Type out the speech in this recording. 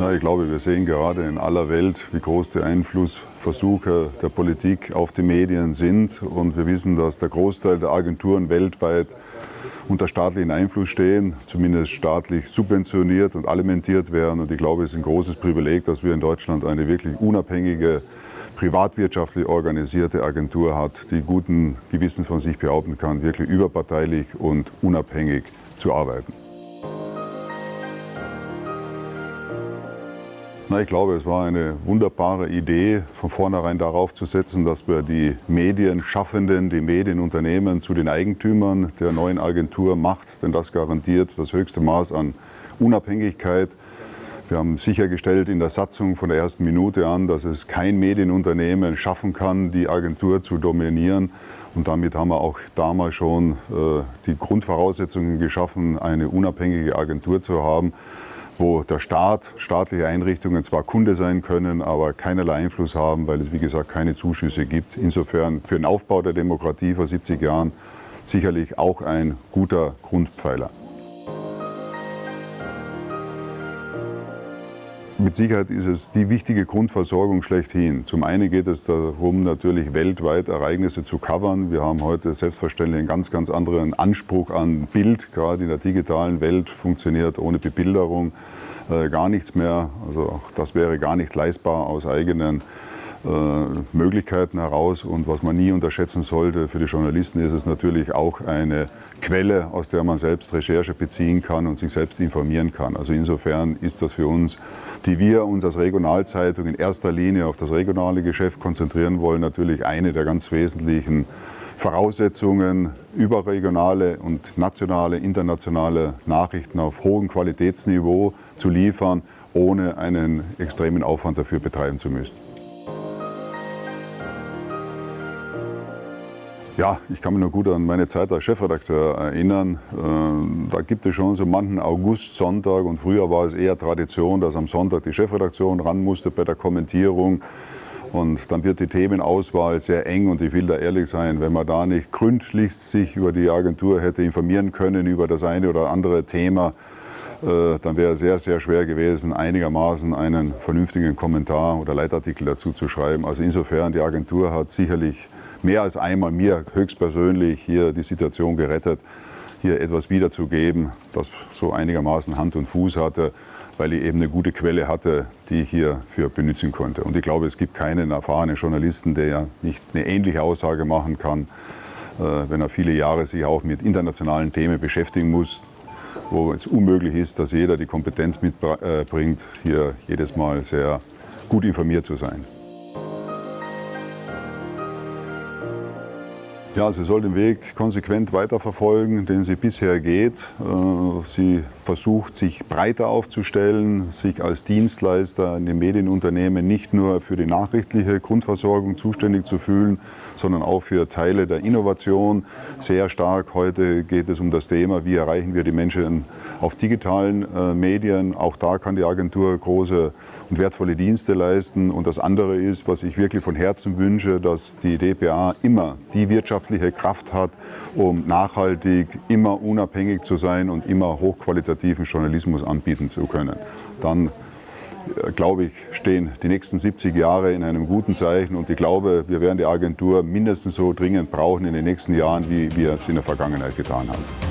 Na, ich glaube, wir sehen gerade in aller Welt, wie groß die Einflussversuche der Politik auf die Medien sind. Und wir wissen, dass der Großteil der Agenturen weltweit unter staatlichen Einfluss stehen, zumindest staatlich subventioniert und alimentiert werden. Und ich glaube, es ist ein großes Privileg, dass wir in Deutschland eine wirklich unabhängige, privatwirtschaftlich organisierte Agentur hat, die guten Gewissens von sich behaupten kann, wirklich überparteilich und unabhängig zu arbeiten. Na, ich glaube, es war eine wunderbare Idee, von vornherein darauf zu setzen, dass wir die Medienschaffenden, die Medienunternehmen zu den Eigentümern der neuen Agentur macht, denn das garantiert das höchste Maß an Unabhängigkeit. Wir haben sichergestellt in der Satzung von der ersten Minute an, dass es kein Medienunternehmen schaffen kann, die Agentur zu dominieren. Und damit haben wir auch damals schon äh, die Grundvoraussetzungen geschaffen, eine unabhängige Agentur zu haben wo der Staat, staatliche Einrichtungen zwar Kunde sein können, aber keinerlei Einfluss haben, weil es wie gesagt keine Zuschüsse gibt. Insofern für den Aufbau der Demokratie vor 70 Jahren sicherlich auch ein guter Grundpfeiler. Mit Sicherheit ist es die wichtige Grundversorgung schlechthin. Zum einen geht es darum, natürlich weltweit Ereignisse zu covern. Wir haben heute selbstverständlich einen ganz, ganz anderen Anspruch an Bild. Gerade in der digitalen Welt funktioniert ohne Bebilderung äh, gar nichts mehr. Also auch das wäre gar nicht leistbar aus eigenen Möglichkeiten heraus. Und was man nie unterschätzen sollte, für die Journalisten ist es natürlich auch eine Quelle, aus der man selbst Recherche beziehen kann und sich selbst informieren kann. Also insofern ist das für uns, die wir uns als Regionalzeitung in erster Linie auf das regionale Geschäft konzentrieren wollen, natürlich eine der ganz wesentlichen Voraussetzungen, überregionale und nationale, internationale Nachrichten auf hohem Qualitätsniveau zu liefern, ohne einen extremen Aufwand dafür betreiben zu müssen. Ja, ich kann mich noch gut an meine Zeit als Chefredakteur erinnern. Äh, da gibt es schon so manchen August-Sonntag und früher war es eher Tradition, dass am Sonntag die Chefredaktion ran musste bei der Kommentierung. Und dann wird die Themenauswahl sehr eng und ich will da ehrlich sein, wenn man da nicht gründlich sich über die Agentur hätte informieren können, über das eine oder andere Thema, äh, dann wäre es sehr, sehr schwer gewesen, einigermaßen einen vernünftigen Kommentar oder Leitartikel dazu zu schreiben. Also insofern, die Agentur hat sicherlich mehr als einmal mir höchstpersönlich hier die Situation gerettet, hier etwas wiederzugeben, das so einigermaßen Hand und Fuß hatte, weil ich eben eine gute Quelle hatte, die ich hierfür benutzen konnte. Und ich glaube, es gibt keinen erfahrenen Journalisten, der ja nicht eine ähnliche Aussage machen kann, äh, wenn er viele Jahre sich auch mit internationalen Themen beschäftigen muss, wo es unmöglich ist, dass jeder die Kompetenz mitbringt, hier jedes Mal sehr gut informiert zu sein. Ja, sie soll den Weg konsequent weiterverfolgen, den sie bisher geht. Äh, sie versucht, sich breiter aufzustellen, sich als Dienstleister in den Medienunternehmen nicht nur für die nachrichtliche Grundversorgung zuständig zu fühlen, sondern auch für Teile der Innovation. Sehr stark heute geht es um das Thema, wie erreichen wir die Menschen auf digitalen äh, Medien. Auch da kann die Agentur große und wertvolle Dienste leisten. Und das andere ist, was ich wirklich von Herzen wünsche, dass die DPA immer die wirtschaftliche Kraft hat, um nachhaltig, immer unabhängig zu sein und immer hochqualitativen Journalismus anbieten zu können. Dann äh, glaube ich, stehen die nächsten 70 Jahre in einem guten Zeichen und ich glaube, wir werden die Agentur mindestens so dringend brauchen in den nächsten Jahren, wie wir es in der Vergangenheit getan haben.